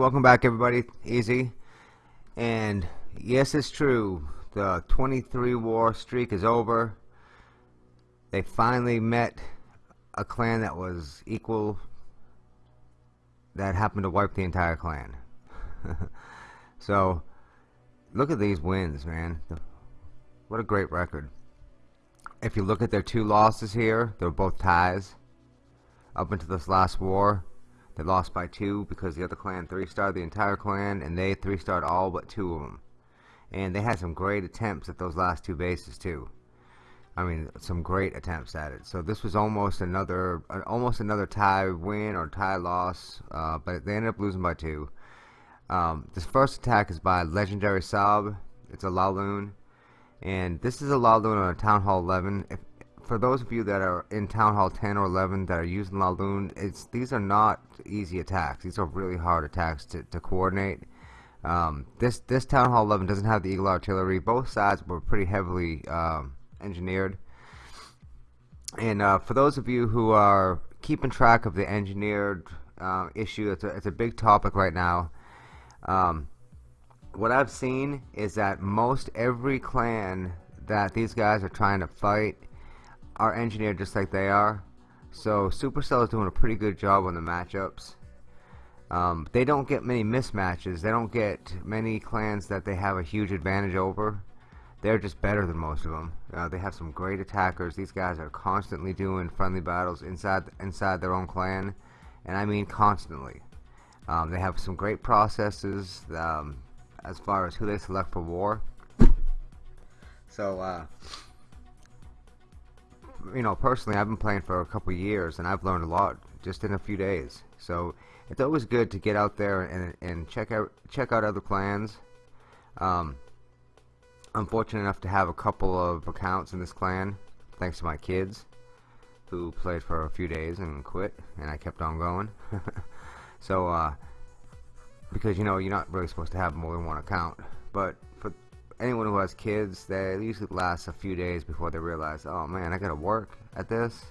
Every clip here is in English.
welcome back everybody. Easy. And yes, it's true. The 23 war streak is over. They finally met a clan that was equal that happened to wipe the entire clan. so, look at these wins, man. What a great record. If you look at their two losses here, they're both ties. Up into this last war, they lost by two because the other clan three-starred the entire clan, and they three-starred all but two of them. And they had some great attempts at those last two bases too. I mean, some great attempts at it. So this was almost another, uh, almost another tie win or tie loss, uh, but they ended up losing by two. Um, this first attack is by Legendary Saab. It's a Laloon, and this is a Laloon on a Town Hall 11. If, for those of you that are in Town Hall 10 or 11 that are using Laloon, it's these are not easy attacks. These are really hard attacks to, to coordinate. Um, this this Town Hall 11 doesn't have the Eagle Artillery. Both sides were pretty heavily um, engineered. And uh, for those of you who are keeping track of the engineered uh, issue, it's a, it's a big topic right now. Um, what I've seen is that most every clan that these guys are trying to fight are engineered just like they are. So Supercell is doing a pretty good job on the matchups. Um, they don't get many mismatches. They don't get many clans that they have a huge advantage over. They're just better than most of them. Uh, they have some great attackers. These guys are constantly doing friendly battles inside inside their own clan, and I mean constantly. Um, they have some great processes um, as far as who they select for war. So. Uh, you know, personally, I've been playing for a couple years, and I've learned a lot just in a few days. So it's always good to get out there and and check out check out other clans. Um, I'm fortunate enough to have a couple of accounts in this clan, thanks to my kids, who played for a few days and quit, and I kept on going. so, uh, because you know you're not really supposed to have more than one account, but anyone who has kids, they usually last a few days before they realize, oh man, I gotta work at this,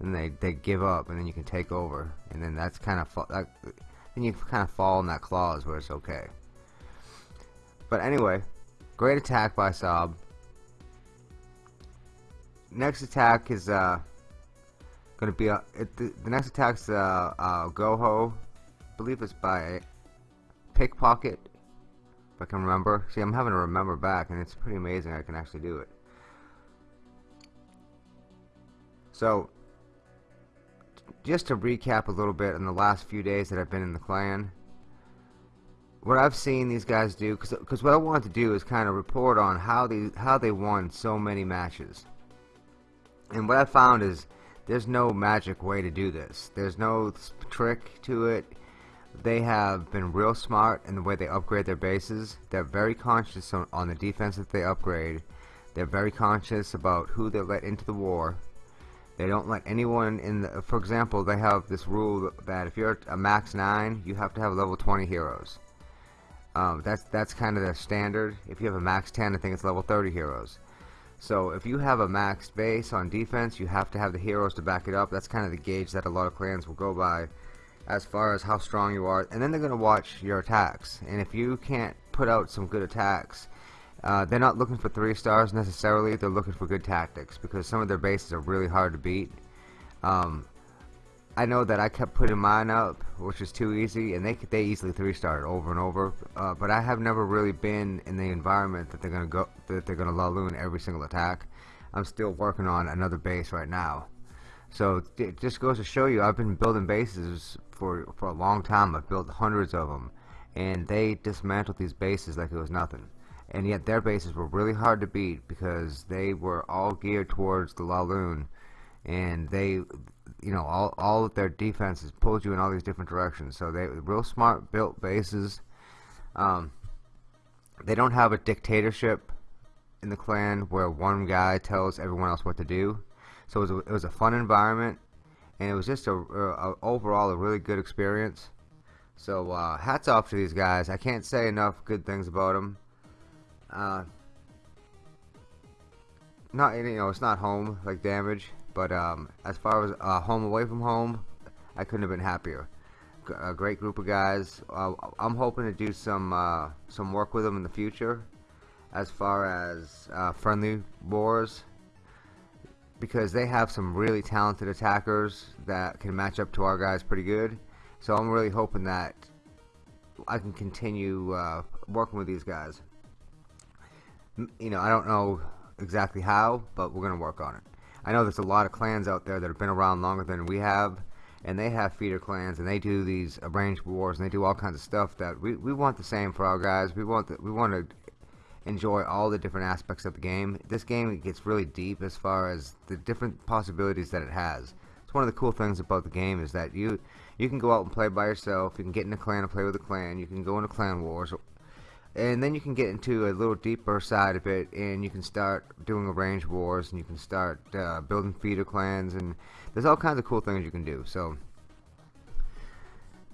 and they they give up, and then you can take over, and then that's kind of that, then you kind of fall in that clause where it's okay. But anyway, great attack by Saab. Next attack is uh gonna be a it, the, the next attack's uh, uh Goho, I believe it's by Pickpocket if I can remember. See, I'm having to remember back, and it's pretty amazing I can actually do it. So, just to recap a little bit in the last few days that I've been in the clan, what I've seen these guys do, because what I wanted to do is kind of report on how they how they won so many matches. And what I found is there's no magic way to do this. There's no trick to it they have been real smart in the way they upgrade their bases. They're very conscious on, on the defense that they upgrade. They're very conscious about who they let into the war. They don't let anyone in the, for example, they have this rule that if you're a max 9, you have to have level 20 heroes. Um, that's that's kind of their standard. If you have a max 10, I think it's level 30 heroes. So if you have a max base on defense, you have to have the heroes to back it up. That's kind of the gauge that a lot of clans will go by as far as how strong you are and then they're going to watch your attacks. And if you can't put out some good attacks uh, they're not looking for three stars necessarily they're looking for good tactics because some of their bases are really hard to beat. Um, I know that I kept putting mine up which was too easy and they they easily three starred over and over uh, but I have never really been in the environment that they're gonna go that they're gonna laloon every single attack. I'm still working on another base right now so it just goes to show you I've been building bases for for a long time. I've built hundreds of them, and they dismantled these bases like it was nothing. And yet their bases were really hard to beat because they were all geared towards the Laloon, and they, you know, all all of their defenses pulled you in all these different directions. So they real smart built bases. Um, they don't have a dictatorship in the clan where one guy tells everyone else what to do. So it was a, it was a fun environment and it was just a, a, overall a really good experience. So uh, hats off to these guys. I can't say enough good things about them. Uh, not you know it's not home like damage, but um, as far as uh, home away from home, I couldn't have been happier. a great group of guys. Uh, I'm hoping to do some uh, some work with them in the future, as far as uh, friendly wars, because they have some really talented attackers that can match up to our guys pretty good. So I'm really hoping that I can continue uh, working with these guys. You know, I don't know exactly how, but we're gonna work on it. I know there's a lot of clans out there that have been around longer than we have and they have feeder clans and they do these arranged wars and they do all kinds of stuff that we, we want the same for our guys we want the, we want to enjoy all the different aspects of the game. This game gets really deep as far as the different possibilities that it has. It's one of the cool things about the game is that you you can go out and play by yourself. You can get in a clan and play with a clan. You can go into clan wars. And then you can get into a little deeper side of it and you can start doing arranged wars and you can start uh, building feeder clans and there's all kinds of cool things you can do. So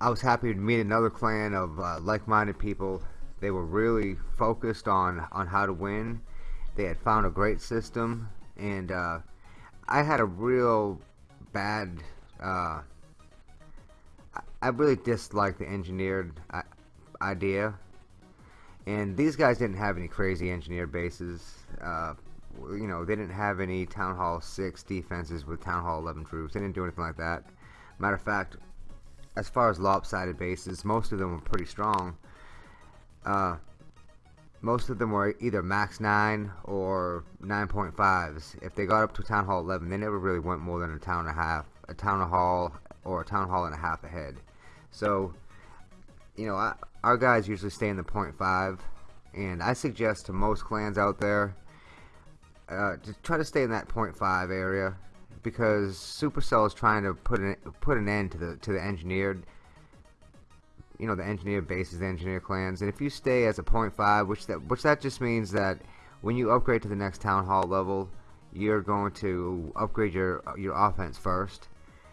I was happy to meet another clan of uh, like-minded people they were really focused on on how to win they had found a great system and uh, I had a real bad uh, I really disliked the engineered uh, idea and these guys didn't have any crazy engineered bases. Uh, you know, they didn't have any Town Hall 6 defenses with Town Hall 11 troops. They didn't do anything like that. Matter of fact, as far as lopsided bases, most of them were pretty strong. Uh, most of them were either max 9 or 9.5s. If they got up to Town Hall 11, they never really went more than a town and a half, a town hall or a town hall and a half ahead. So, you know, I, our guys usually stay in the 0.5 and I suggest to most clans out there uh, to try to stay in that 0.5 area because Supercell is trying to put an put an end to the to the engineered you know the engineer bases the engineer clans and if you stay as a 0.5 which that which that just means that when you upgrade to the next town hall level you're going to upgrade your your offense first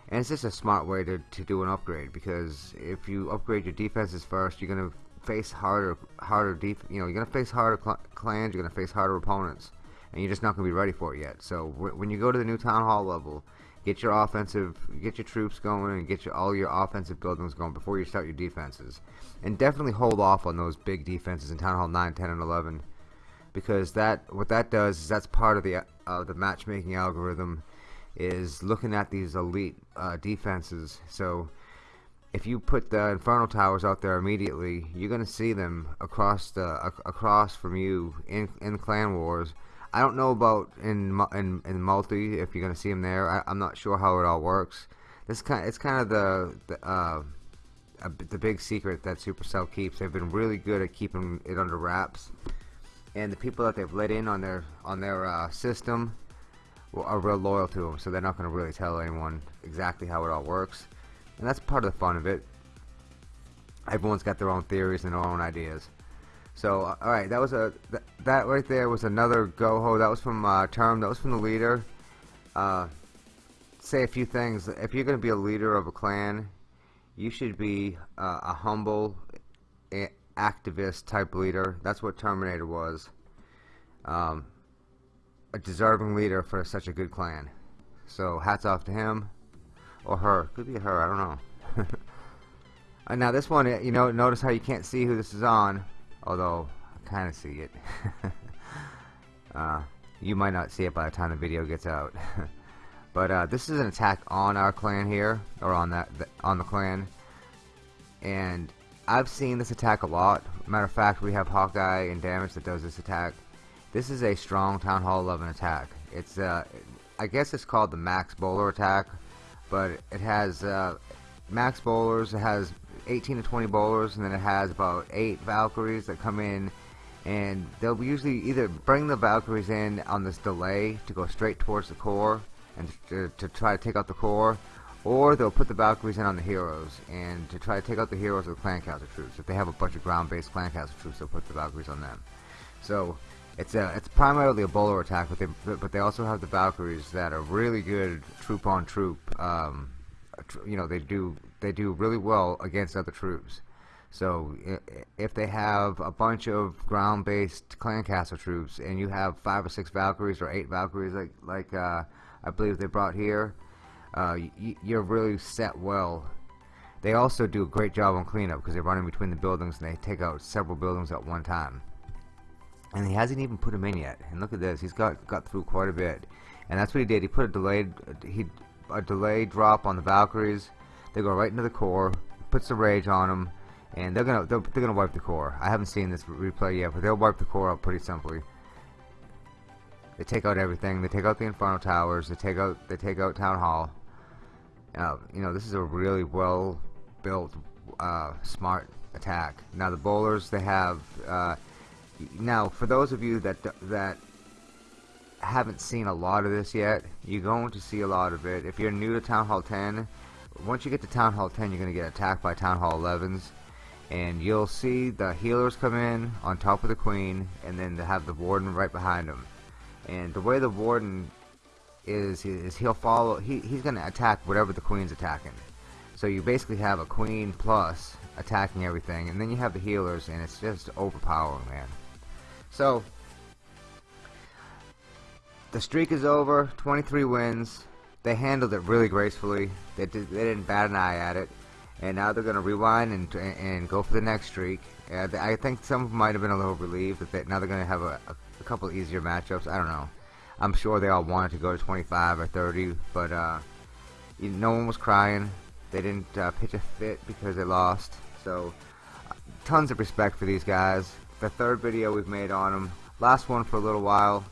and it's just a smart way to, to do an upgrade because if you upgrade your defenses first, you're gonna face harder harder def you know you're gonna face harder cl clans, you're gonna face harder opponents, and you're just not gonna be ready for it yet. So when you go to the new town hall level, get your offensive, get your troops going, and get your all your offensive buildings going before you start your defenses, and definitely hold off on those big defenses in town hall 9, 10, and 11, because that what that does is that's part of the uh, the matchmaking algorithm is looking at these elite uh, defenses. So if you put the Inferno Towers out there immediately, you're going to see them across the across from you in in Clan Wars. I don't know about in in, in multi if you're to see them there. I, am not sure how it all works. This kind it's kind of the, the uh, a, the big secret that Supercell keeps. They've been really good at keeping it under wraps, and the people that they've let in on their on their uh, system are real loyal to them, so they're not going to really tell anyone exactly how it all works. And that's part of the fun of it. Everyone's got their own theories and their own ideas. So, uh, alright, that was a th that right there was another go-ho. That was from uh, Term. That was from the leader. Uh, say a few things. If you're going to be a leader of a clan, you should be uh, a humble, activist type leader. That's what Terminator was. Um, a deserving leader for such a good clan. So hats off to him or her. Could be her. I don't know. uh, now this one, you know, notice how you can't see who this is on, although I kind of see it. uh, you might not see it by the time the video gets out. but uh, this is an attack on our clan here, or on that on the clan, and I've seen this attack a lot. Matter of fact, we have Hawkeye and Damage that does this attack. This is a strong Town Hall 11 attack. It's uh, I guess it's called the Max Bowler attack, but it has uh, Max Bowlers. It has 18 to 20 bowlers, and then it has about eight Valkyries that come in, and they'll usually either bring the Valkyries in on this delay to go straight towards the core and to, to try to take out the core, or they'll put the Valkyries in on the heroes and to try to take out the heroes of the clan castle troops. If they have a bunch of ground-based clan castle troops, they'll put the Valkyries on them. So it's a it's primarily a bowler attack, but they but they also have the Valkyries that are really good troop on troop. Um, you know they do they do really well against other troops. So if they have a bunch of ground-based clan castle troops, and you have five or six Valkyries or eight Valkyries, like like uh, I believe they brought here, uh, you're really set well. they also do a great job on cleanup because they're running between the buildings and they take out several buildings at one time. And he hasn't even put them in yet. And look at this, he's got got through quite a bit. And that's what he did. He put a delayed he a delayed drop on the Valkyries. They go right into the core, puts the rage on them, and they're gonna they're, they're gonna wipe the core. I haven't seen this replay yet, but they'll wipe the core out pretty simply. They take out everything. They take out the Inferno Towers. They take out they take out Town Hall. Uh, you know, this is a really well built, uh, smart attack. Now the bowlers they have. Uh, now for those of you that that haven't seen a lot of this yet, you're going to see a lot of it. If you're new to Town Hall 10, once you get to Town Hall 10, you're going to get attacked by Town Hall 11s. And you'll see the healers come in on top of the queen, and then they have the warden right behind them. And the way the warden is, is he'll follow, he, he's going to attack whatever the queen's attacking. So you basically have a queen plus attacking everything, and then you have the healers, and it's just overpowering, man. So, the streak is over, 23 wins. They handled it really gracefully. They, did, they didn't bat an eye at it. And now they're going to rewind and, and go for the next streak. Uh, I think some of them might have been a little relieved that they, now they're going to have a, a, couple easier matchups. I don't know. I'm sure they all wanted to go to 25 or 30, but uh, you, no one was crying. They didn't uh, pitch a fit because they lost. So, tons of respect for these guys. The third video we've made on them. Last one for a little while.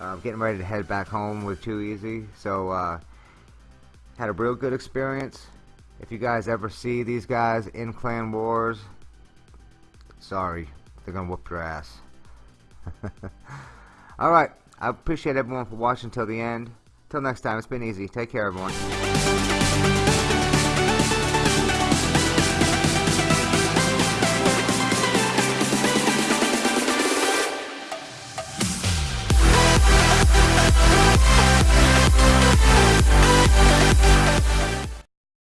Uh, getting ready to head back home with Too Easy. So, uh, had a real good experience. If you guys ever see these guys in Clan Wars, sorry, they're gonna whoop your ass. Alright, I appreciate everyone for watching till the end. Till next time, it's been easy. Take care, everyone.